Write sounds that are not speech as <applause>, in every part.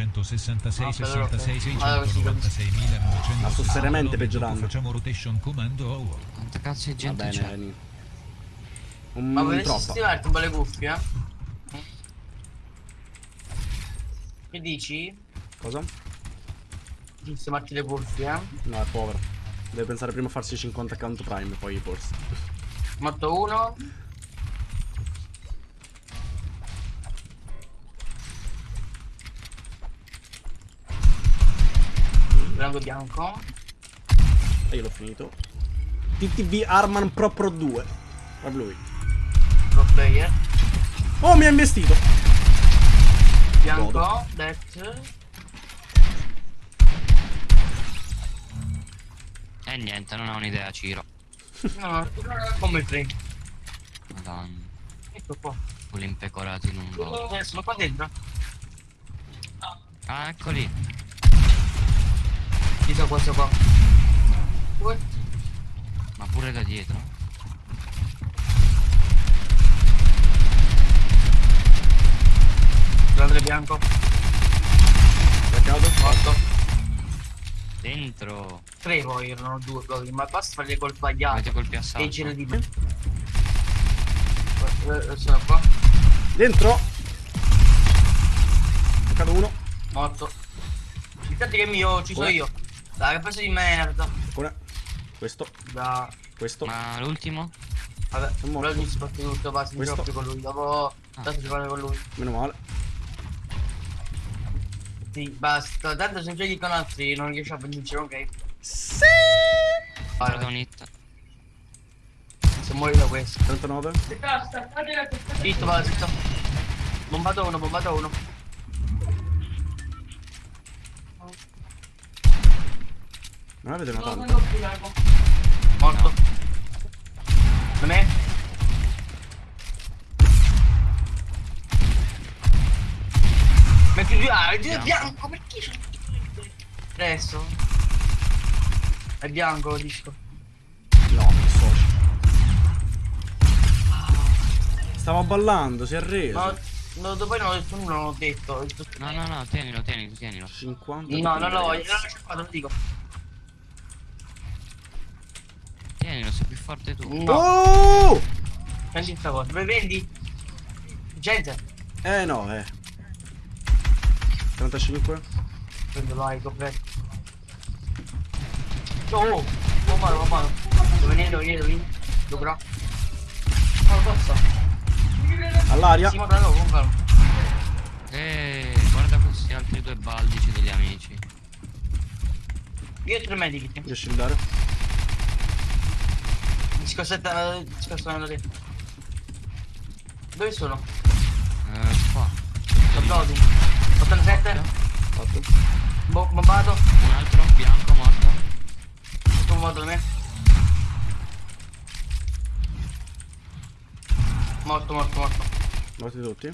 round. 96 966 Ah, 66 allora, 696 1900 Ma sto seriamente peggiorando. Facciamo rotation comando over. Quanta cazzo di Va gente c'è? Un Ma volessi troppa. stimarti un po' le cuffie, eh? Che dici? Cosa? Di stimarti le cuffie, eh? No, è povero. Deve pensare prima a farsi 50 account prime, poi forse. Morto uno. Branco bianco. E io l'ho finito. TTV Arman Pro Pro 2. Proprio lui. Pro player. Oh, mi ha investito. Bianco. Godo. Death. Eh niente, non ho un'idea, Ciro. No, come free. Madonna. Ecco qua. Quelli impecorati in un gol. Eh, sono qua dentro. Ah, eccoli. Sono questo qua. Due. Ma pure da dietro. Grande bianco. Blackout. Morto. Dentro. Tre poi erano due gol, ma basta fare le gol sbagliate. Avete colpi a E gira di me. Eh, eh, Sono qua. Dentro. Blackout uno. Morto. Infatti che è mio, ci sono Uè. io. Dai, che pezzo di merda. Una. Questo. Da. Questo. Ma l'ultimo? Vabbè, Sono morto. però mi spatti tutto, basta, mi giochi con lui. Dopo. Ah. Tanto giocare con lui. Meno male. Sì, basta. Tanto se giochi con altri non riesci a vincere, ok? Sì. Hit. Se muori da questo. 39. Zitto, va, zitto. Bombato uno, bombato uno. Non avete una tanto. Morto. Da me? Metti due ah, è Bianco. bianco, perché c'è Adesso. È bianco, disco. No, mi dissocio. Stavo ballando, si è reso. No, no, dopo non ho detto nulla, non ho detto. No, no, no, tienilo, tienilo, tienilo. 50. No, non lo voglio, ragazzi. non lo dico. Tienilo, sei più forte tu. No, Oh! prendi questa cosa. Dove vendi? Gente, Eh no, eh. 35. prendo l'aico, presto. Oh, oh, oh, mano, oh, mano. Dove vieni, dove vieni, dove vieni? Dove no? Oh, forza. All'aria. Sì, ma no, con calma. Eh, guarda questi altri due baldici degli amici. Io ho tre medici. Io shieldare. Discostetta, discostando lì. Dove sono? Eh, qua. Applausi. 87. Fatto. Bo bombato. Un altro bianco morto. Tutto bombato da me. Morto, morto, morto. Morti tutti.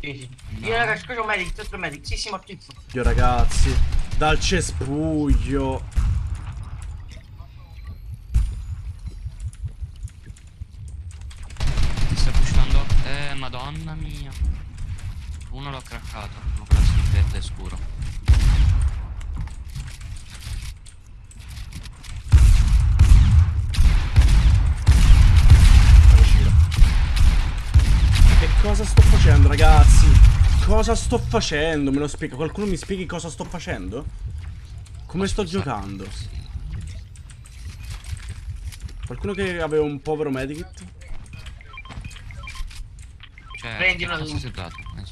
Sì, sì. No. Io ragazzi, c'ho un medic, tre medic. Sì, sì, mortissimo. Dio ragazzi. Dal cespuglio. Ti sta pushando. Eh, madonna mia. Uno l'ho craccato. Ma quello si verde scuro. Che cosa sto facendo ragazzi? Cosa sto facendo? Me lo spiega? Qualcuno mi spieghi cosa sto facendo? Come sto giocando? Qualcuno che aveva un povero medikit? Cioè, che cosa tu. sei dato? Eh,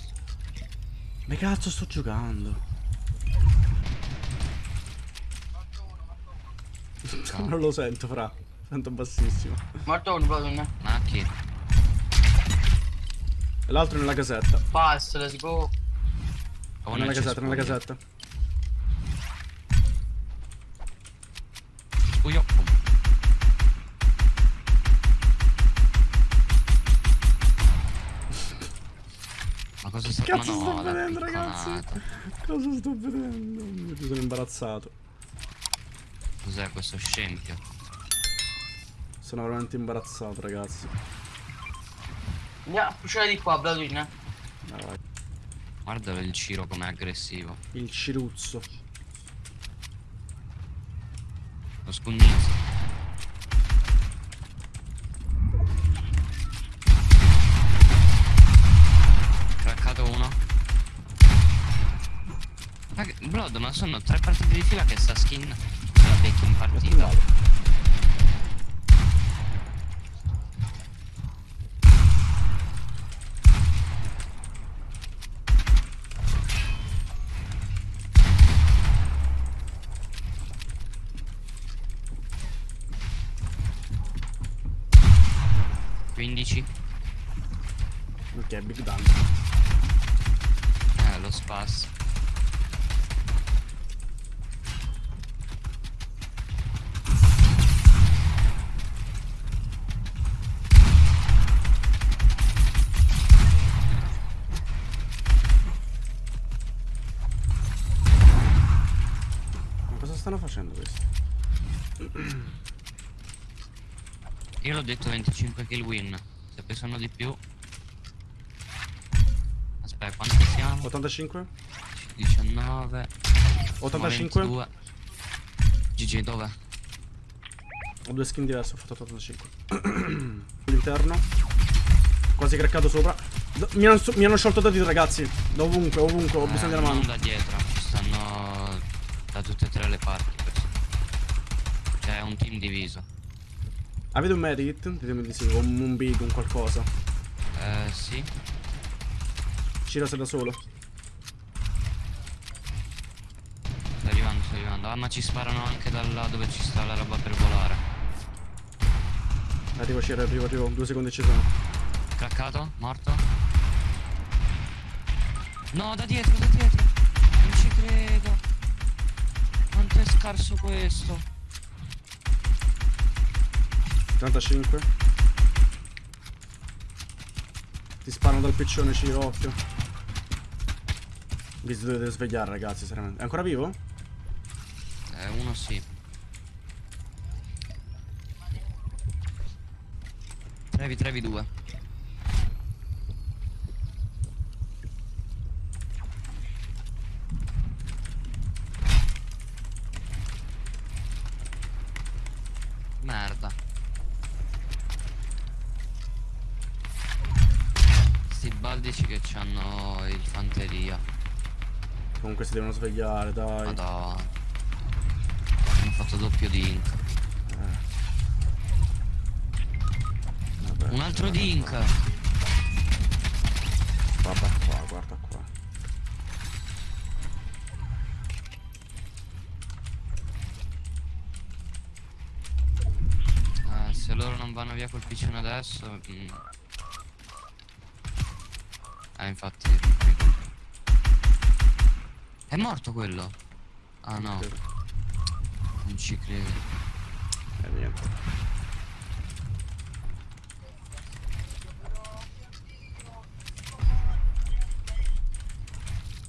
Ma cazzo sto giocando? Non lo sento, fra. Sento bassissimo. Morto uno, proprio ne. Ma chi? E l'altro nella casetta. Pass, let's go. Oh, nella nel casetta, nella casetta. Cespuglio. Cosa sta Cazzo sto no, vedendo, ragazzi? Cosa sto vedendo? Mi sono imbarazzato. Cos'è questo scempio? Sono veramente imbarazzato, ragazzi. Andiamo a pushare di qua, Bladwin, vai. Guarda il Ciro com'è aggressivo. Il ciruzzo. Lo scugnizzo. Craccato uno. Blood, ma sono tre partite di fila che sta skin la becchi in partita. Quindici. Ok, big down. Eh, lo spasso. Stanno facendo questi? Io l'ho detto 25 kill win. Se pesano di più. Aspetta, quanti siamo? 85? 19. 85? 22. GG dove? Ho due skin diverse, ho fatto 85. All'interno. <clears throat> Quasi craccato sopra. Mi hanno, mi hanno sciolto da dietro, ragazzi. Da ovunque, ovunque, ho Eh, bisogno della non mano. da dietro, da tutte e tre le parti. Cioè è un team diviso. Avete un medikit? Ditemi di sì, o un, un big, un qualcosa. Eh sì. Ciro sei da solo. Sto arrivando, sto arrivando. Ah ma ci sparano anche da là dove ci sta la roba per volare. Arrivo Ciro, arrivo, arrivo. Due secondi ci sono. Craccato? Morto? No, da dietro, da dietro. Non ci credo. Quanto è scarso questo? 35. Ti sparano dal piccione, Ciro, occhio. Vi dovete svegliare, ragazzi, seriamente. È ancora vivo? Eh, uno sì. Trevi, trevi due. Merda. Baldici che c'hanno il fanteria. Comunque si devono svegliare, dai. Madonna. Hanno fatto doppio dink. Vabbè, Un altro guarda dink. qua. Guarda qua, guarda qua. Eh, se loro non vanno via col piccione adesso. mm. Eh, infatti. È morto quello? Ah no, non ci credo. E niente.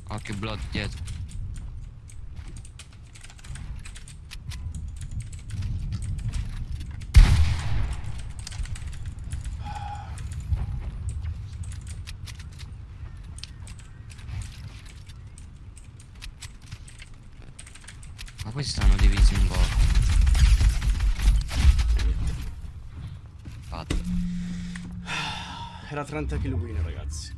Occhio blood dietro. Ma questi stanno divisi in bot. Fatto. Era 30 kill win, ragazzi. 30 kill win.